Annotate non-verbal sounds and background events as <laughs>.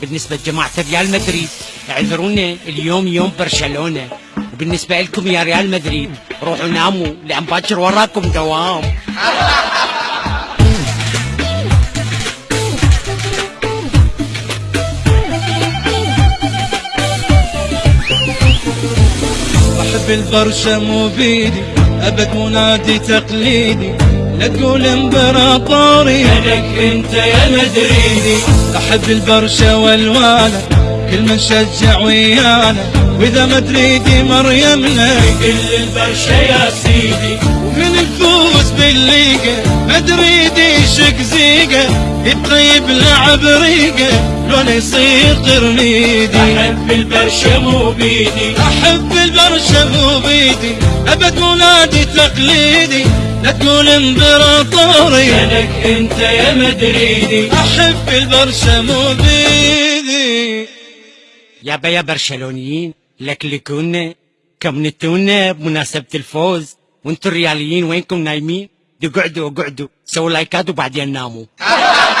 بالنسبة لجماعة ريال مدريد. اعذرونا اليوم يوم برشلونة. وبالنسبة لكم يا ريال مدريد روحوا ناموا لأن باكر وراكم دوام. أحب البرشا مو بيدي أبد منادي تقليدي. لا تقول امبراطوري لك انت يا مدريدي أحب البرشا والوانا كل من شجع ويانا. وإذا مدريدي مريمنا كل البرشا يا سيدي. ومن يفوز بالليقة مدريدي شق زيقة يبقى يبلع بريقة لون يصير قرنيدي. أحب البرشا مو بيدي. أحب البرشا مو بيدي. أبد منادي تقليدي. لا تقول إمبراطوري. لك أنت يا مدريدي. أحب البرشا مو بيدي يابا يا برشلونيين لكلكونا كمنتونا بمناسبة الفوز وأنتم الرياليين وينكم نايمين؟ دي قعدوا قعدوا سووا لايكات وبعدين ناموا. <laughs>